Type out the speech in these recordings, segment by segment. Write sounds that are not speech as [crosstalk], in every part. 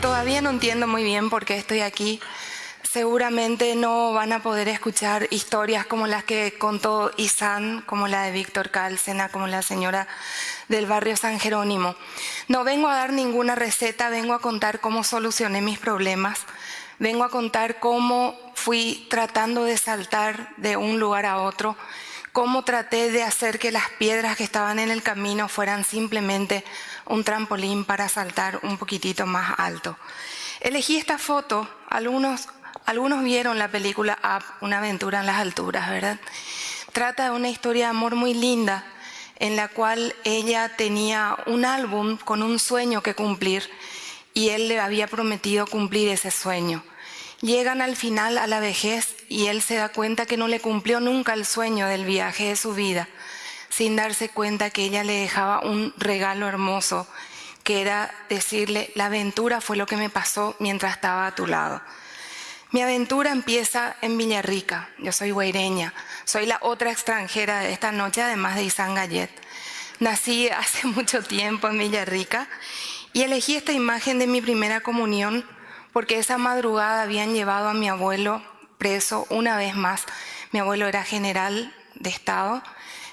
todavía no entiendo muy bien por qué estoy aquí. Seguramente no van a poder escuchar historias como las que contó Isan, como la de Víctor Cálcena, como la señora del barrio San Jerónimo. No vengo a dar ninguna receta, vengo a contar cómo solucioné mis problemas. Vengo a contar cómo fui tratando de saltar de un lugar a otro, cómo traté de hacer que las piedras que estaban en el camino fueran simplemente un trampolín para saltar un poquitito más alto. Elegí esta foto, algunos, algunos vieron la película Up, una aventura en las alturas, ¿verdad? Trata de una historia de amor muy linda en la cual ella tenía un álbum con un sueño que cumplir y él le había prometido cumplir ese sueño. Llegan al final a la vejez y él se da cuenta que no le cumplió nunca el sueño del viaje de su vida sin darse cuenta que ella le dejaba un regalo hermoso, que era decirle, la aventura fue lo que me pasó mientras estaba a tu lado. Mi aventura empieza en Villarrica, yo soy guaireña, soy la otra extranjera de esta noche, además de Isan Gallet. Nací [laughs] hace mucho tiempo en Villarrica y elegí esta imagen de mi primera comunión porque esa madrugada habían llevado a mi abuelo preso una vez más. Mi abuelo era general de Estado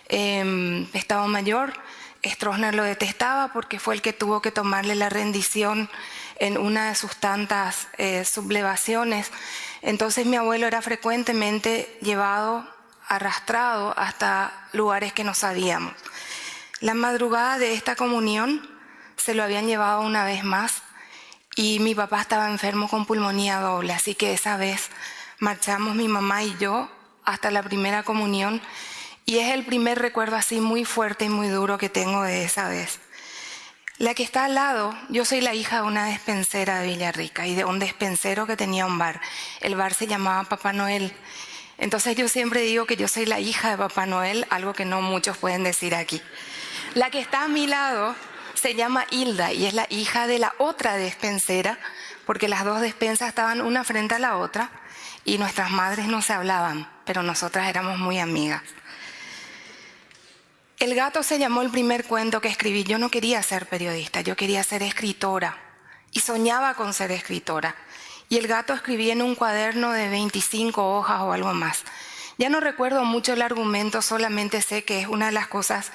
eh, Estado Mayor. Stroessner lo detestaba porque fue el que tuvo que tomarle la rendición en una de sus tantas eh, sublevaciones. Entonces mi abuelo era frecuentemente llevado, arrastrado hasta lugares que no sabíamos. La madrugada de esta comunión se lo habían llevado una vez más y mi papá estaba enfermo con pulmonía doble, así que esa vez marchamos mi mamá y yo hasta la primera comunión y es el primer recuerdo así muy fuerte y muy duro que tengo de esa vez. La que está al lado, yo soy la hija de una despensera de Villarrica y de un despensero que tenía un bar. El bar se llamaba Papá Noel. Entonces yo siempre digo que yo soy la hija de Papá Noel, algo que no muchos pueden decir aquí. La que está a mi lado se llama Hilda y es la hija de la otra despensera, porque las dos despensas estaban una frente a la otra y nuestras madres no se hablaban, pero nosotras éramos muy amigas. El gato se llamó el primer cuento que escribí. Yo no quería ser periodista, yo quería ser escritora y soñaba con ser escritora. Y el gato escribí en un cuaderno de 25 hojas o algo más. Ya no recuerdo mucho el argumento, solamente sé que es una de las cosas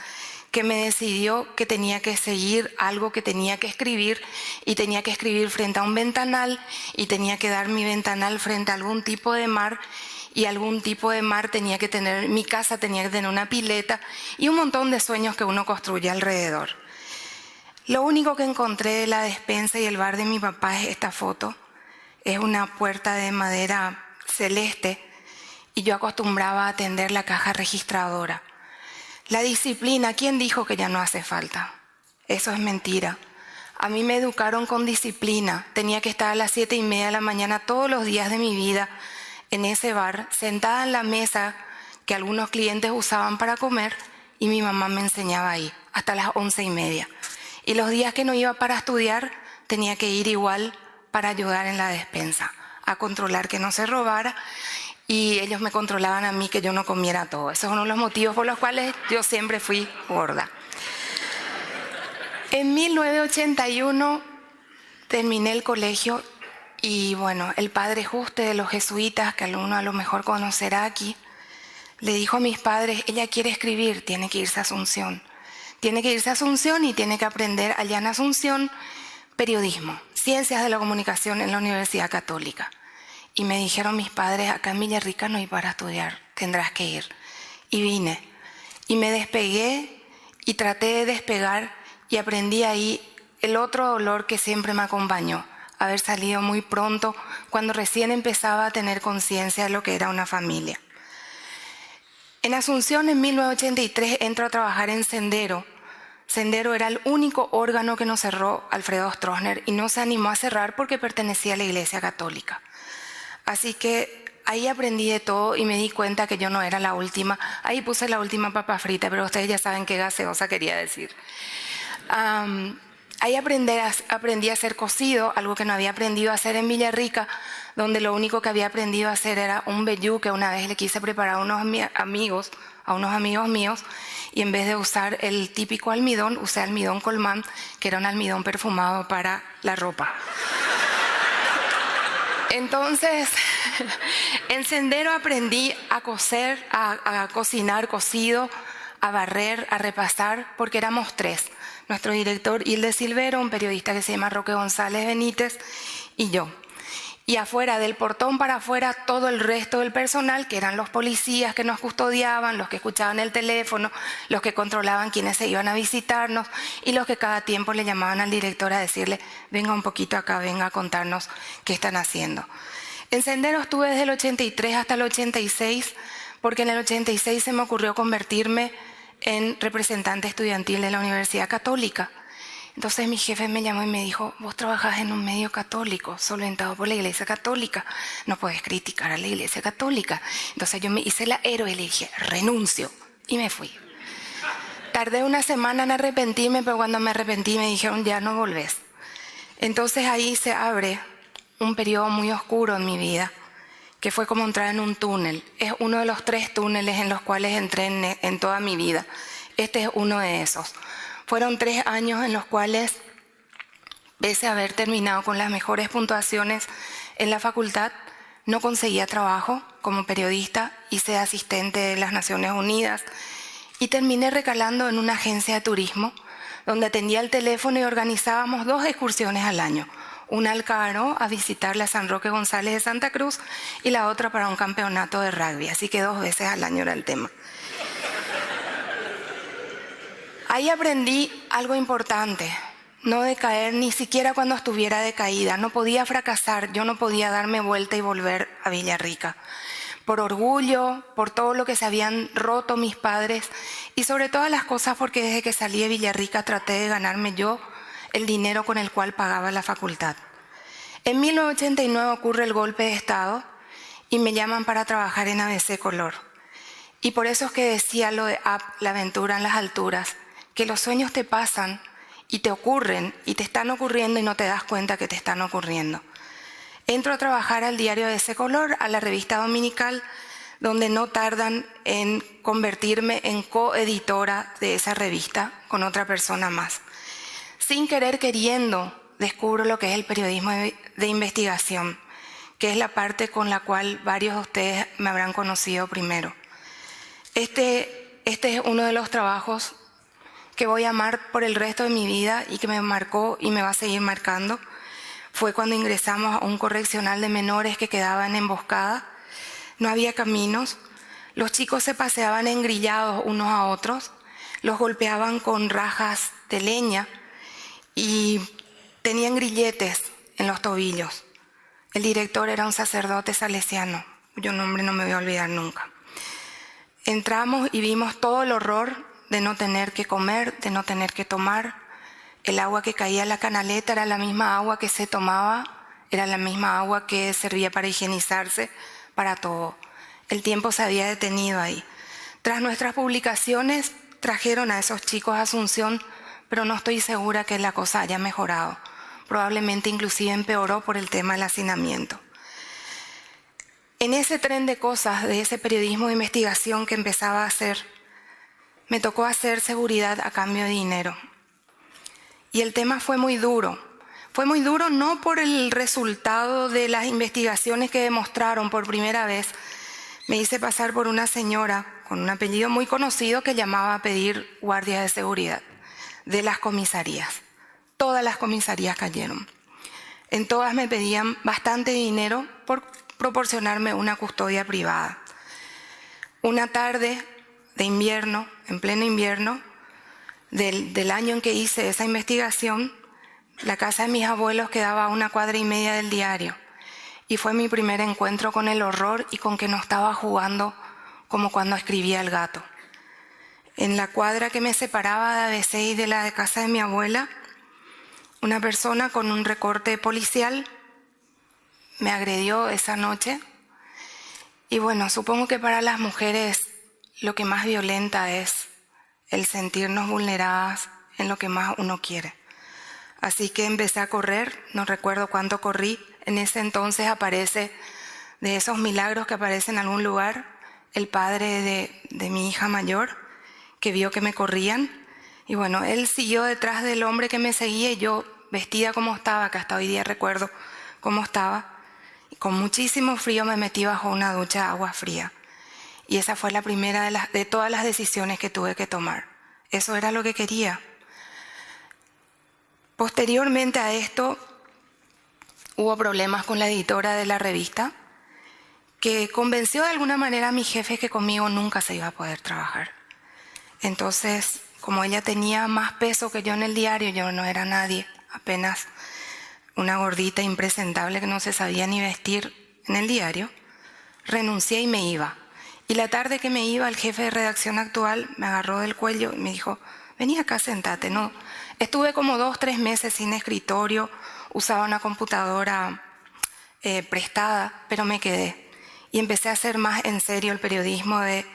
que me decidió que tenía que seguir algo que tenía que escribir y tenía que escribir frente a un ventanal y tenía que dar mi ventanal frente a algún tipo de mar y algún tipo de mar tenía que tener, mi casa tenía que tener una pileta y un montón de sueños que uno construye alrededor. Lo único que encontré de la despensa y el bar de mi papá es esta foto. Es una puerta de madera celeste y yo acostumbraba a atender la caja registradora. La disciplina, ¿quién dijo que ya no hace falta? Eso es mentira. A mí me educaron con disciplina. Tenía que estar a las siete y media de la mañana todos los días de mi vida en ese bar, sentada en la mesa que algunos clientes usaban para comer, y mi mamá me enseñaba ahí, hasta las once y media. Y los días que no iba para estudiar, tenía que ir igual para ayudar en la despensa, a controlar que no se robara, y ellos me controlaban a mí que yo no comiera todo. Esos son uno de los motivos por los cuales yo siempre fui gorda. En 1981 terminé el colegio y bueno, el padre Juste de los jesuitas, que alguno a lo mejor conocerá aquí, le dijo a mis padres, ella quiere escribir, tiene que irse a Asunción. Tiene que irse a Asunción y tiene que aprender allá en Asunción periodismo, ciencias de la comunicación en la Universidad Católica. Y me dijeron mis padres, acá en Villarrica no hay para estudiar, tendrás que ir. Y vine. Y me despegué y traté de despegar y aprendí ahí el otro dolor que siempre me acompañó, haber salido muy pronto, cuando recién empezaba a tener conciencia de lo que era una familia. En Asunción, en 1983, entro a trabajar en Sendero. Sendero era el único órgano que nos cerró Alfredo Stroessner y no se animó a cerrar porque pertenecía a la Iglesia Católica. Así que ahí aprendí de todo y me di cuenta que yo no era la última. Ahí puse la última papa frita, pero ustedes ya saben qué gaseosa quería decir. Ahí aprendí a, aprendí a hacer cocido, algo que no había aprendido a hacer en Villarrica, donde lo único que había aprendido a hacer era un vellú que una vez le quise preparar a unos amigos, a unos amigos míos, y en vez de usar el típico almidón, usé almidón colmán, que era un almidón perfumado para la ropa. Entonces, [laughs] en Sendero aprendí a coser, a, cocinar cocido, a barrer, a repasar, porque éramos tres. Nuestro director Hilde Silvero, un periodista que se llama Roque González Benítez y yo y afuera del portón para afuera todo el resto del personal, que eran los policías que nos custodiaban, los que escuchaban el teléfono, los que controlaban quienes se iban a visitarnos y los que cada tiempo le llamaban al director a decirle, venga un poquito acá, venga a contarnos qué están haciendo. En Sendero estuve desde el 83 hasta el 86, porque en el 86 se me ocurrió convertirme en representante estudiantil de la Universidad Católica. Entonces mi jefe me llamó y me dijo, vos trabajás en un medio católico, solventado por la iglesia católica, no puedes criticar a la iglesia católica. Entonces yo me hice la héroe y le dije, renuncio, y me fui. Tardé una semana en arrepentirme, pero cuando me arrepentí me dijeron, ya no volvés. Entonces ahí se abre un periodo muy oscuro en mi vida, que fue como entrar en un túnel. Es uno de los tres túneles en los cuales entré en, en toda mi vida. Este es uno de esos. Fueron tres años en los cuales, pese a haber terminado con las mejores puntuaciones en la facultad, no conseguía trabajo como periodista, hice asistente de las Naciones Unidas y terminé recalando en una agencia de turismo donde atendía el teléfono y organizábamos dos excursiones al año. Una al Caro a visitar la San Roque González de Santa Cruz y la otra para un campeonato de rugby. Así que dos veces al año era el tema. Ahí aprendí algo importante, no decaer ni siquiera cuando estuviera decaída. No podía fracasar, yo no podía darme vuelta y volver a Villarrica. Por orgullo, por todo lo que se habían roto mis padres y sobre todas las cosas porque desde que salí de Villarrica traté de ganarme yo el dinero con el cual pagaba la facultad. En 1989 ocurre el golpe de Estado y me llaman para trabajar en ABC Color. Y por eso es que decía lo de la aventura en las alturas que los sueños te pasan y te ocurren y te están ocurriendo y no te das cuenta que te están ocurriendo. Entro a trabajar al diario de ese color, a la revista dominical, donde no tardan en convertirme en coeditora de esa revista con otra persona más. Sin querer queriendo, descubro lo que es el periodismo de investigación, que es la parte con la cual varios de ustedes me habrán conocido primero. Este, este es uno de los trabajos que voy a amar por el resto de mi vida y que me marcó y me va a seguir marcando fue cuando ingresamos a un correccional de menores que quedaba en emboscada. No había caminos, los chicos se paseaban engrillados unos a otros, los golpeaban con rajas de leña y tenían grilletes en los tobillos. El director era un sacerdote salesiano, cuyo nombre no me voy a olvidar nunca. Entramos y vimos todo el horror de no tener que comer, de no tener que tomar. El agua que caía en la canaleta era la misma agua que se tomaba, era la misma agua que servía para higienizarse, para todo. El tiempo se había detenido ahí. Tras nuestras publicaciones trajeron a esos chicos a Asunción, pero no estoy segura que la cosa haya mejorado. Probablemente inclusive empeoró por el tema del hacinamiento. En ese tren de cosas, de ese periodismo de investigación que empezaba a hacer, me tocó hacer seguridad a cambio de dinero. Y el tema fue muy duro. Fue muy duro no por el resultado de las investigaciones que demostraron por primera vez. Me hice pasar por una señora con un apellido muy conocido que llamaba a pedir guardias de seguridad de las comisarías. Todas las comisarías cayeron. En todas me pedían bastante dinero por proporcionarme una custodia privada. Una tarde de invierno, en pleno invierno, del, año en que hice esa investigación, la casa de mis abuelos quedaba a una cuadra y media del diario. Y fue mi primer encuentro con el horror y con que no estaba jugando como cuando escribía el gato. En la cuadra que me separaba de ABC y de la casa de mi abuela, una persona con un recorte policial me agredió esa noche. Y bueno, supongo que para las mujeres lo que más violenta es el sentirnos vulneradas en lo que más uno quiere. Así que empecé a correr, no recuerdo cuánto corrí, en ese entonces aparece, de esos milagros que aparecen en algún lugar, el padre de, de mi hija mayor, que vio que me corrían. Y bueno, él siguió detrás del hombre que me seguía y yo vestida como estaba, que hasta hoy día recuerdo cómo estaba, con muchísimo frío me metí bajo una ducha de agua fría. Y esa fue la primera de, todas las decisiones que tuve que tomar. Eso era lo que quería. Posteriormente a esto, hubo problemas con la editora de la revista, que convenció de alguna manera a mi jefe que conmigo nunca se iba a poder trabajar. Entonces, como ella tenía más peso que yo en el diario, yo no era nadie, apenas una gordita impresentable que no se sabía ni vestir en el diario, renuncié y me iba. Y la tarde que me iba, el jefe de redacción actual me agarró del cuello y me dijo, vení acá, sentate. No, estuve como dos, tres meses sin escritorio, usaba una computadora eh, prestada, pero me quedé. Y empecé a hacer más en serio el periodismo de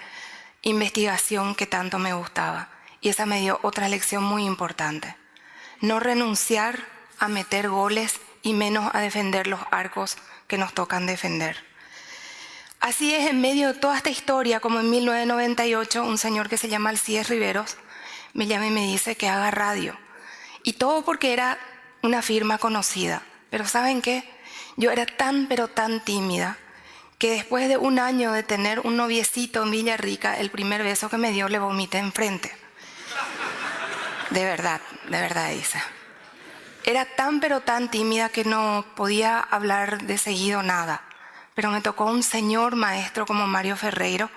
investigación que tanto me gustaba. Y esa me dio otra lección muy importante. No renunciar a meter goles y menos a defender los arcos que nos tocan defender. Así es, en medio de toda esta historia, como en 1998, un señor que se llama Alcides Riveros me llama y me dice que haga radio. Y todo porque era una firma conocida. Pero ¿saben qué? Yo era tan, pero tan tímida que después de un año de tener un noviecito en Villarrica, el primer beso que me dio le vomité enfrente. De verdad, de verdad, Isa. Era tan, pero tan tímida que no podía hablar de seguido nada pero me tocó un señor maestro como Mario Ferreiro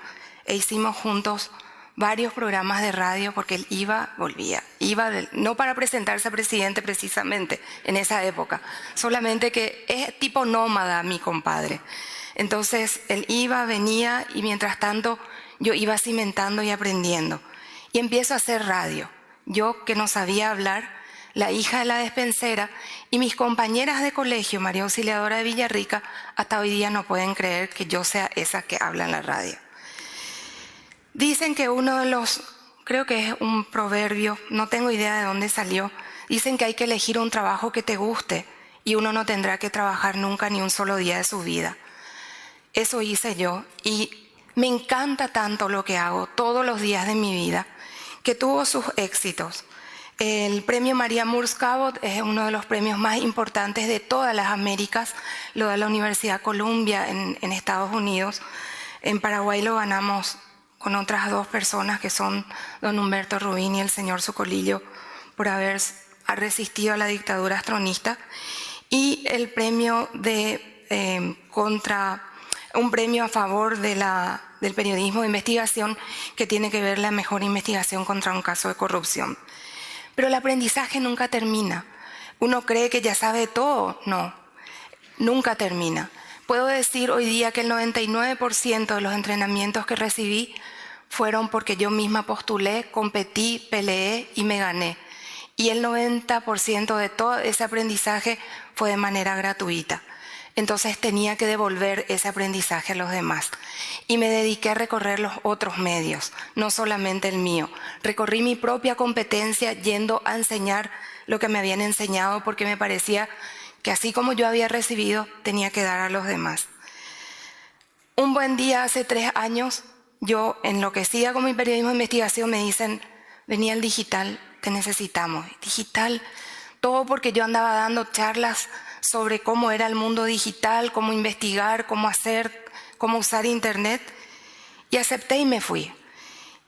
e hicimos juntos varios programas de radio porque él iba, volvía, iba, no para presentarse a presidente precisamente en esa época, solamente que es tipo nómada mi compadre. Entonces él iba, venía y mientras tanto yo iba cimentando y aprendiendo. Y empiezo a hacer radio. Yo que no sabía hablar, la hija de la despensera, y mis compañeras de colegio, María Auxiliadora de Villarrica, hasta hoy día no pueden creer que yo sea esa que habla en la radio. Dicen que uno de los, creo que es un proverbio, no tengo idea de dónde salió, dicen que hay que elegir un trabajo que te guste y uno no tendrá que trabajar nunca ni un solo día de su vida. Eso hice yo y me encanta tanto lo que hago todos los días de mi vida, que tuvo sus éxitos. El premio María Moores Cabot es uno de los premios más importantes de todas las Américas. Lo da la Universidad Columbia en, Estados Unidos. En Paraguay lo ganamos con otras dos personas que son don Humberto Rubín y el señor Socolillo por haber resistido a la dictadura astronista. Y el premio eh, contra un premio a favor del periodismo de investigación que tiene que ver la mejor investigación contra un caso de corrupción. Pero el aprendizaje nunca termina. Uno cree que ya sabe todo. No, nunca termina. Puedo decir hoy día que el 99% de los entrenamientos que recibí fueron porque yo misma postulé, competí, peleé y me gané. Y el 90% de todo ese aprendizaje fue de manera gratuita. Entonces tenía que devolver ese aprendizaje a los demás. Y me dediqué a recorrer los otros medios, no solamente el mío. Recorrí mi propia competencia yendo a enseñar lo que me habían enseñado porque me parecía que así como yo había recibido, tenía que dar a los demás. Un buen día, hace tres años, yo enloquecida con mi periodismo de investigación, me dicen, venía el digital, te necesitamos. Digital, todo porque yo andaba dando charlas sobre cómo era el mundo digital, cómo investigar, cómo hacer, cómo usar Internet. Y acepté y me fui.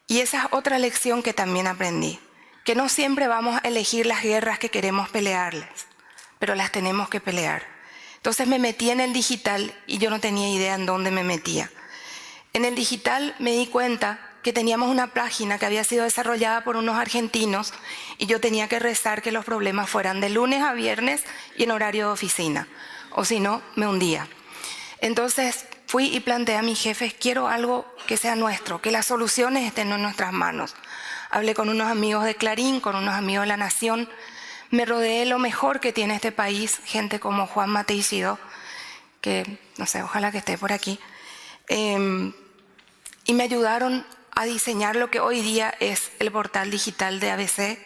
Y esa es otra lección que también aprendí, que no siempre vamos a elegir las guerras que queremos pelearles, pero las tenemos que pelear. Entonces me metí en el digital y yo no tenía idea en dónde me metía. En el digital me di cuenta que teníamos una página que había sido desarrollada por unos argentinos y yo tenía que rezar que los problemas fueran de lunes a viernes y en horario de oficina, o si no, me hundía. Entonces fui y planteé a mis jefes, quiero algo que sea nuestro, que las soluciones estén en nuestras manos. Hablé con unos amigos de Clarín, con unos amigos de La Nación, me rodeé lo mejor que tiene este país, gente como Juan Mateixido, que no sé, ojalá que esté por aquí, em, y me ayudaron a diseñar lo que hoy día es el portal digital de ABC,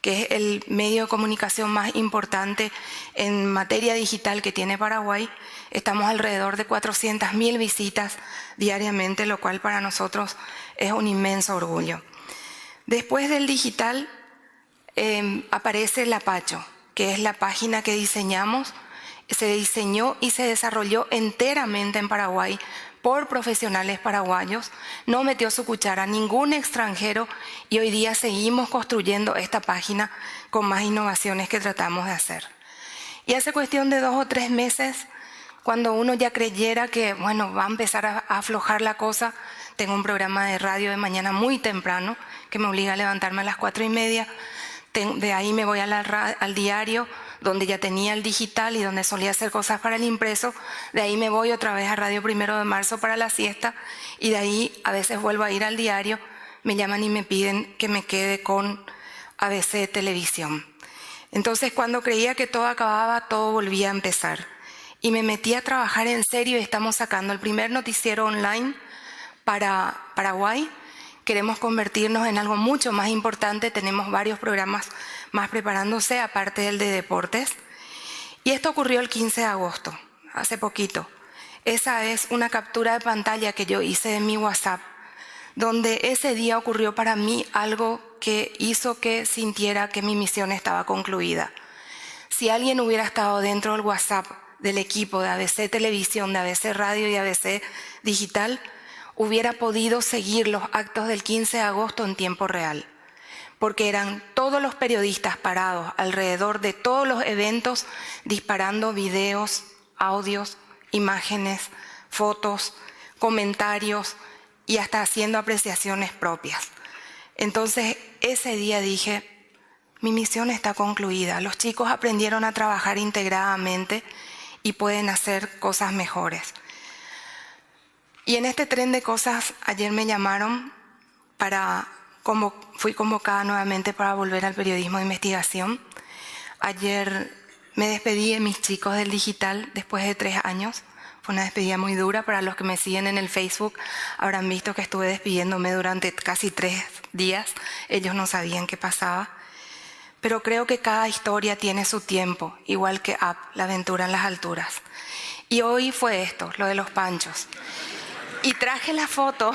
que es el medio de comunicación más importante en materia digital que tiene Paraguay. Estamos alrededor de 400.000 visitas diariamente, lo cual para nosotros es un inmenso orgullo. Después del digital em, aparece el Apacho, que es la página que diseñamos, se diseñó y se desarrolló enteramente en Paraguay por profesionales paraguayos, no metió su cuchara ningún extranjero y hoy día seguimos construyendo esta página con más innovaciones que tratamos de hacer. Y hace cuestión de dos o tres meses, cuando uno ya creyera que, bueno, va a empezar a, aflojar la cosa, tengo un programa de radio de mañana muy temprano que me obliga a levantarme a las cuatro y media, de ahí me voy al diario, donde ya tenía el digital y donde solía hacer cosas para el impreso. De ahí me voy otra vez a Radio Primero de Marzo para la siesta y de ahí a veces vuelvo a ir al diario, me llaman y me piden que me quede con ABC Televisión. Entonces cuando creía que todo acababa, todo volvía a empezar. Y me metí a trabajar en serio y estamos sacando el primer noticiero online para Paraguay. Queremos convertirnos en algo mucho más importante. Tenemos varios programas más preparándose, aparte del de deportes. Y esto ocurrió el 15 de agosto, hace poquito. Esa es una captura de pantalla que yo hice de mi WhatsApp, donde ese día ocurrió para mí algo que hizo que sintiera que mi misión estaba concluida. Si alguien hubiera estado dentro del WhatsApp del equipo de ABC Televisión, de ABC Radio y ABC Digital, hubiera podido seguir los actos del 15 de agosto en tiempo real porque eran todos los periodistas parados alrededor de todos los eventos disparando videos, audios, imágenes, fotos, comentarios y hasta haciendo apreciaciones propias. Entonces ese día dije, mi misión está concluida, los chicos aprendieron a trabajar integradamente y pueden hacer cosas mejores. Y en este tren de cosas ayer me llamaron para como fui convocada nuevamente para volver al periodismo de investigación. Ayer me despedí de mis chicos del digital después de tres años. Fue una despedida muy dura. Para los que me siguen en el Facebook habrán visto que estuve despidiéndome durante casi tres días. Ellos no sabían qué pasaba. Pero creo que cada historia tiene su tiempo, igual que Up, la aventura en las alturas. Y hoy fue esto, lo de los panchos. Y traje la foto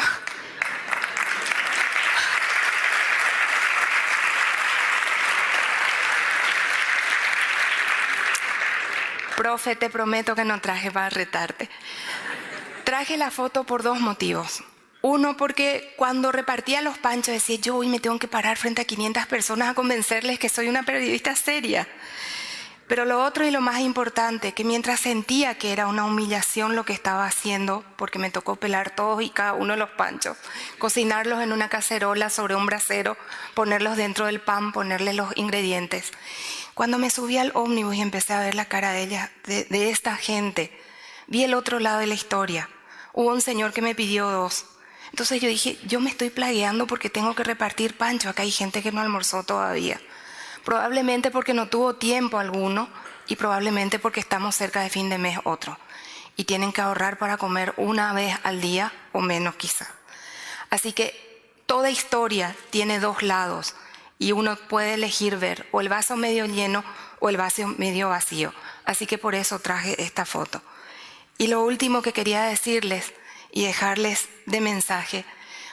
Profe, te prometo que no traje para retarte. Traje la foto por dos motivos. Uno, porque cuando repartía los panchos decía, yo hoy me tengo que parar frente a 500 personas a convencerles que soy una periodista seria. Pero lo otro y lo más importante, que mientras sentía que era una humillación lo que estaba haciendo, porque me tocó pelar todos y cada uno de los panchos, cocinarlos en una cacerola sobre un brasero, ponerlos dentro del pan, ponerles los ingredientes. Cuando me subí al ómnibus y empecé a ver la cara de ella, de, esta gente, vi el otro lado de la historia. Hubo un señor que me pidió dos. Entonces yo dije, yo me estoy plagueando porque tengo que repartir pancho. Acá hay gente que no almorzó todavía. Probablemente porque no tuvo tiempo alguno y probablemente porque estamos cerca de fin de mes otro. Y tienen que ahorrar para comer una vez al día o menos quizá. Así que toda historia tiene dos lados y uno puede elegir ver o el vaso medio lleno o el vaso medio vacío. Así que por eso traje esta foto. Y lo último que quería decirles y dejarles de mensaje,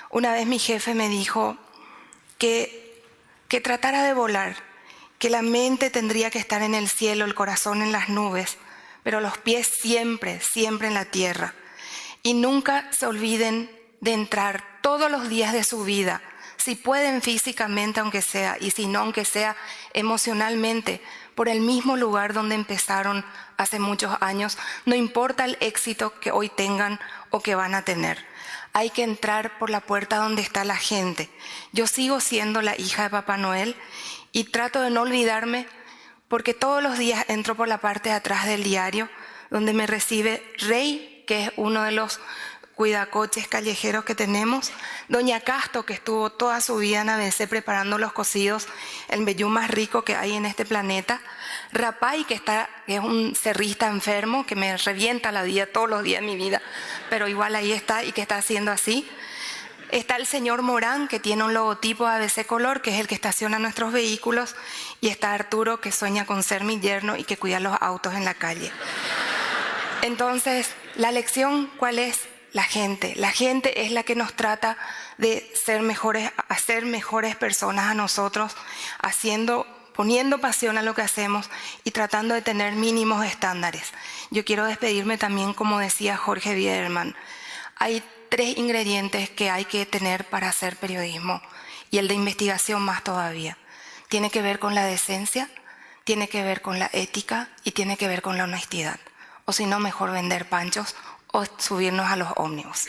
una vez mi jefe me dijo que, que tratara de volar, que la mente tendría que estar en el cielo, el corazón en las nubes, pero los pies siempre, siempre en la tierra. Y nunca se olviden de entrar todos los días de su vida si pueden físicamente aunque sea, y si no aunque sea emocionalmente, por el mismo lugar donde empezaron hace muchos años, no importa el éxito que hoy tengan o que van a tener. Hay que entrar por la puerta donde está la gente. Yo sigo siendo la hija de Papá Noel y trato de no olvidarme porque todos los días entro por la parte de atrás del diario donde me recibe Rey, que es uno de los cuidacoches callejeros que tenemos, Doña Casto, que estuvo toda su vida en ABC preparando los cocidos, el vellú más rico que hay en este planeta, Rapay, que, está, que es un cerrista enfermo, que me revienta la vida todos los días de mi vida, pero igual ahí está y que está haciendo así. Está el señor Morán, que tiene un logotipo ABC Color, que es el que estaciona nuestros vehículos, y está Arturo, que sueña con ser mi yerno y que cuida los autos en la calle. Entonces, la lección, ¿cuál es? La gente. La gente es la que nos trata de ser mejores, hacer mejores personas a nosotros, haciendo, poniendo pasión a lo que hacemos y tratando de tener mínimos estándares. Yo quiero despedirme también, como decía Jorge Biederman. Hay tres ingredientes que hay que tener para hacer periodismo y el de investigación más todavía. Tiene que ver con la decencia, tiene que ver con la ética y tiene que ver con la honestidad. O si no, mejor vender panchos o subirnos a los ómnibus.